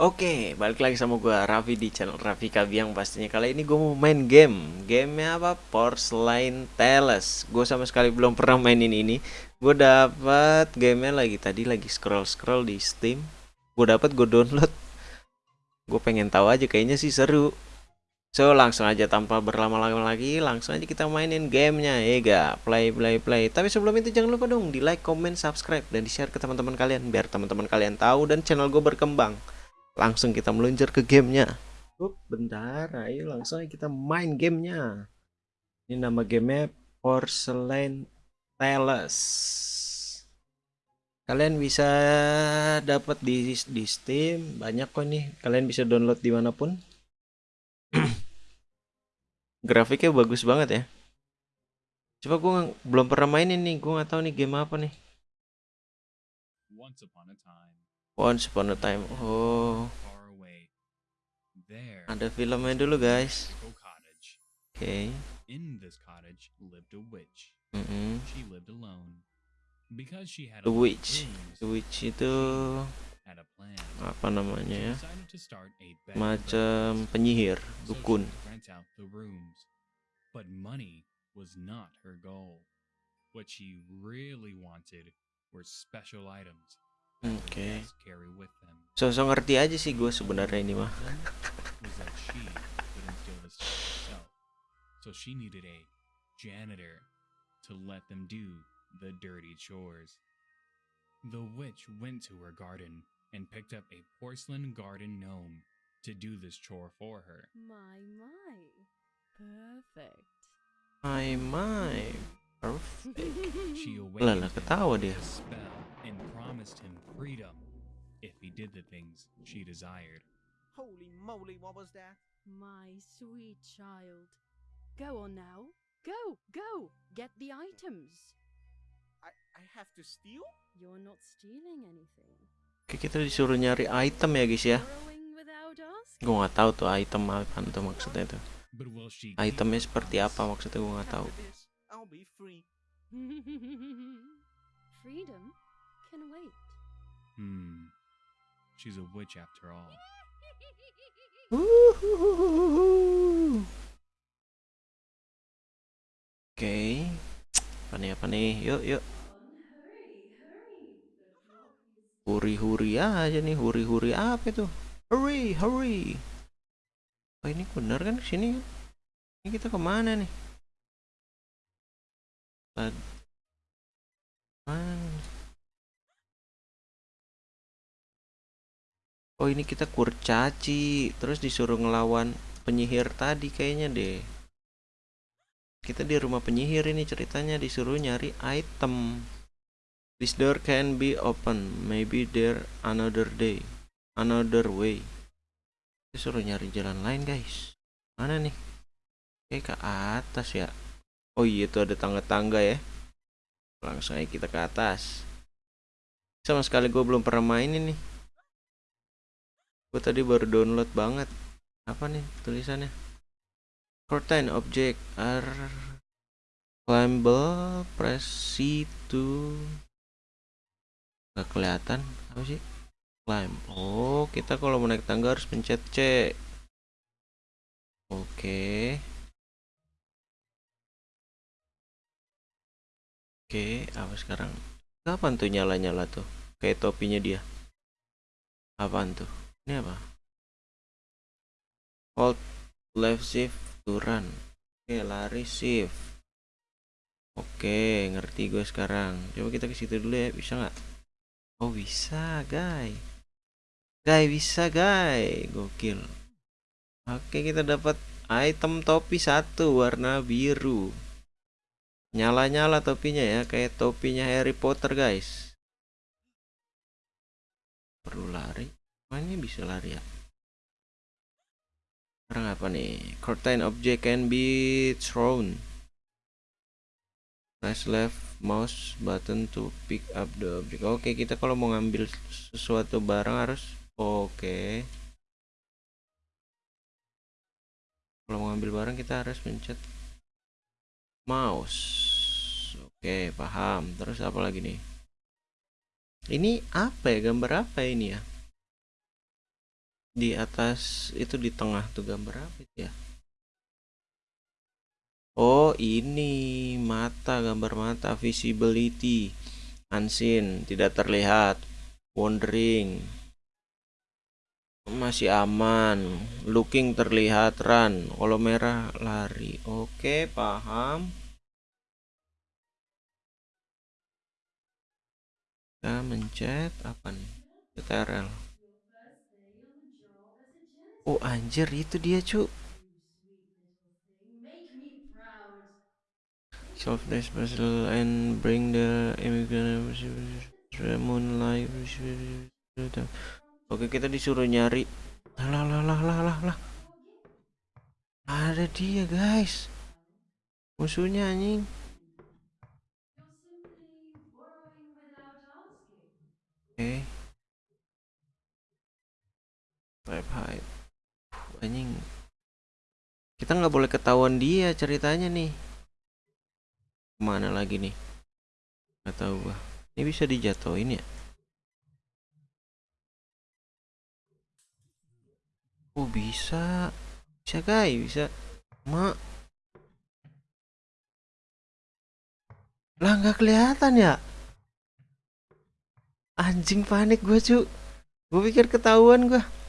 Oke, balik lagi sama gue Raffi di channel Raffi Kabiang pastinya. Kali ini gue mau main game. Gamenya apa? Porcelain Tales Gue sama sekali belum pernah mainin ini. Gue dapat gamenya lagi Tadi lagi scroll-scroll di Steam. Gue dapat gue download. Gue pengen tahu aja kayaknya sih seru. So langsung aja tanpa berlama-lama lagi Langsung aja kita mainin gamenya. Ya? Play, play, play. Tapi sebelum itu jangan lupa dong di like, comment, subscribe Dan di share ke teman-teman kalian Biar teman-teman kalian tahu dan channel gue berkembang langsung kita meluncur ke gamenya. Up, bentar ayo langsung kita main gamenya. Ini nama gamenya Porcelain Tales kalian bisa dapat di di Steam banyak kok nih kalian bisa download di mana pun. Grafiknya bagus banget ya. Coba gue belum pernah main ini gue nggak tahu nih game apa nih. Once upon a time Once Upon a Time. Oh. Ada filmnya dulu, guys. Oke. Okay. In this cottage lived a witch. Mm -hmm. She lived alone. Because she had a witch. The witch itu apa namanya ya? Macam penyihir, dukun. But money was not her goal. What she really wanted were special items Oke. Okay. Sosok ngerti aja sih gue sebenarnya ini mah. so she needed a janitor to let them do the dirty chores. The witch went to her garden and picked up a porcelain garden gnome to do this chore for her. My, my. Perfect. My, my. Perfect. she awakened ketawa dia. She desired. Holy moly, what was that? My sweet child. Go on now. Go, go, get the items. I, I have to steal? You're not stealing anything. Oke, kita disuruh nyari item ya guys ya. Gue nggak tahu tuh item apa tuh maksudnya tuh. Itemnya seperti apa maksudnya gue nggak tahu. Freedom? can wait. Hmm. She's a witch after all. Oke. Okay. Apa nih apa nih? Yuk yuk. Huri-huri aja nih, huri-huri apa itu? Hurry, hurry. Oh ini benar kan sini? Ini kita ke mana nih? Oh ini kita kurcaci Terus disuruh ngelawan penyihir tadi kayaknya deh. Kita di rumah penyihir ini ceritanya Disuruh nyari item. This door can be open. Maybe there another day. Another way. Disuruh nyari jalan lain guys. Mana nih? Kayak ke atas ya. Oh iya itu ada tangga-tangga ya. Langsung aja kita ke atas. Sama sekali gue belum pernah main ini gue tadi baru download banget. Apa nih tulisannya? Curtain object are climbable press C to nggak kelihatan. Apa sih? Climb. Oh kita kalau mau naik tangga harus pencet C. Oke. Oke apa sekarang? Kapan tuh nyala-nyala tuh? Kayak topinya dia. Apaan tuh ini apa? Hold left shift to run oke lari shift. Oke ngerti gue sekarang. Coba kita ke situ dulu ya bisa nggak? Oh bisa guys guys bisa guys gokil. Oke kita dapat item topi satu warna biru. Nyala-nyala topinya ya kayak topinya Harry Potter guys. Perlu lari ini bisa lari ya? Sekarang apa nih? Curtain object can be thrown. Press left mouse button to pick up the object. Oke kita kalau mau ngambil sesuatu barang harus oke. Kalau mau ngambil barang kita harus pencet mouse. Oke paham. Terus apa lagi nih? Ini apa ya? Gambar apa ini ya di atas itu di tengah tuh gambar apa ya? Oh ini mata gambar mata visibility unseen tidak terlihat wandering masih aman looking terlihat run kalau merah lari. Oke paham. Kita mencet apa nih? CTRL oh anjir itu dia cu. Self special and bring the immigrant moonlight Oke kita disuruh nyari. Lah lah lah lah lah lah. Ada dia guys. Musuhnya anjing. Oke. Type hide Anjing. Kita nggak boleh ketahuan dia ceritanya nih. Ke mana lagi nih? Gak tahu gua. Ini bisa dijatuhin ya? Oh bisa. Bisa guys. Bisa. Mak Lah nggak kelihatan ya? Anjing panik gue cu Gue pikir ketahuan gue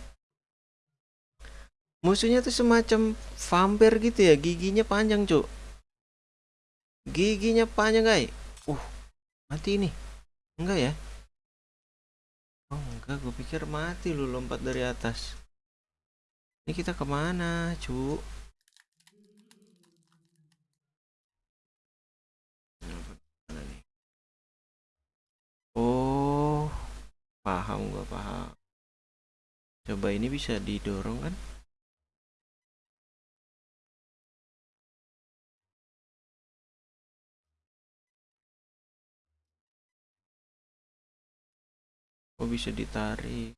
Musuhnya tuh semacam vampir gitu ya Giginya panjang cu Giginya panjang guys Uh mati ini Enggak ya Oh enggak gue pikir mati lu lompat dari atas ini kita ke mana, cu? Oh, paham gua paham. Coba ini bisa didorong kan? Oh bisa ditarik.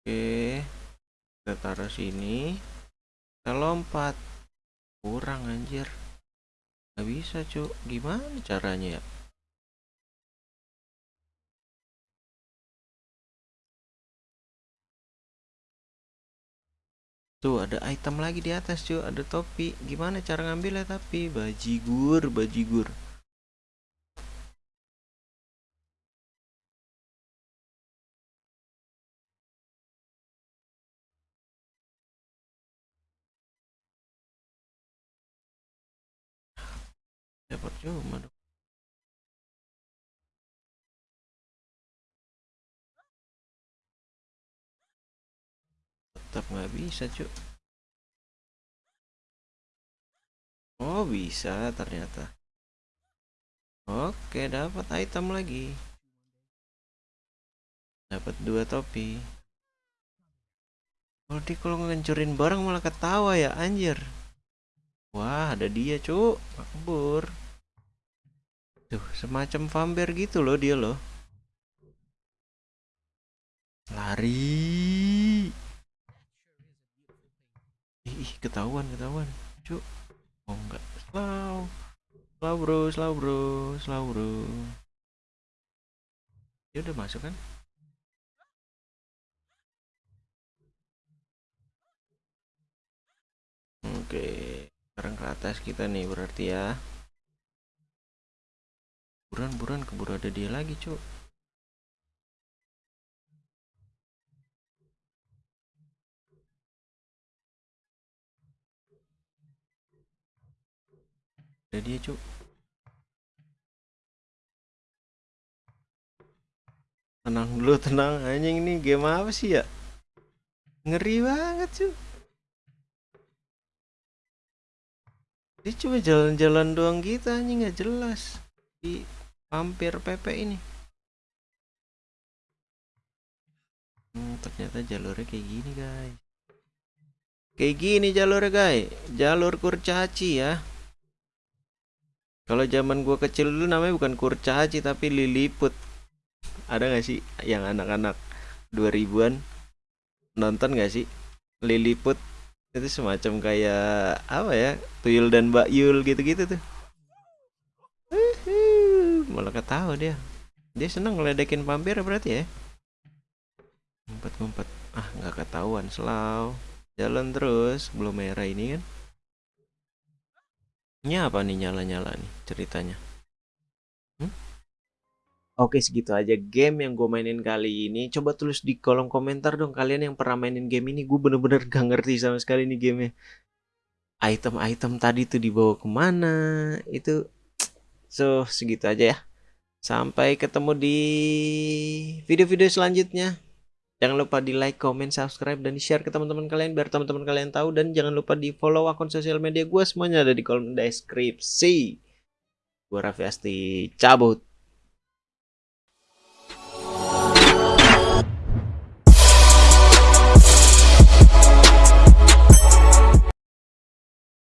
Oke. Kita taruh sini. Kita lompat. Kurang anjir. Gak bisa, Cuk. Gimana caranya ya? Tuh ada item lagi di atas cuy, ada topi. Gimana cara ngambilnya tapi bajigur, bajigur. Dapat cuma dong. Tetap nggak bisa cuy oh bisa ternyata. Oke dapat item lagi. Dapat dua topi. Kalau di kalau ngancurin barang malah ketawa ya anjir. Wah ada dia cuk. Kabur Tuh, semacam vampir gitu loh dia loh. Lari. Ih, ketahuan, ketahuan. Cuk. Oh enggak. Slow. Slow bro, slow bro, slow bro. Dia udah masuk kan? Oke, sekarang ke atas kita nih berarti ya buruan buruan keburu ada dia lagi cuk ada dia cuk tenang dulu tenang. Anjing ini game apa sih ya? Ngeri banget cuk dia cuma jalan-jalan doang gitu anjing nggak jelas. Di hampir PP ini. Hmm, ternyata jalurnya kayak gini guys. Kayak gini jalurnya guys. Jalur kurcaci ya. Kalau zaman gua kecil dulu namanya bukan kurcaci tapi liliput. Ada gak sih yang anak-anak 2000-an nonton gak sih? Liliput. Itu semacam kayak apa ya tuyul dan mbak yul gitu-gitu tuh malah ketawa dia Dia seneng ngeledekin vampir berarti ya. Ngumpet-ngumpet. Ah, nggak ketahuan, Selau. Jalan terus, belum merah ini kan. Ini apa nih nyala-nyala nih ceritanya? Hmm? Oke segitu aja game yang gue mainin kali ini Coba tulis di kolom komentar dong Kalian yang pernah mainin game ini Gue bener-bener gak ngerti sama sekali nih gamenya Item-item tadi tuh dibawa ke mana Itu So segitu aja ya Sampai ketemu di video-video selanjutnya Jangan lupa di like, comment, subscribe, dan di share ke teman-teman kalian biar teman-teman kalian tahu dan jangan lupa di follow akun sosial media gue semuanya ada di kolom deskripsi. Gue Raffi Asti cabut.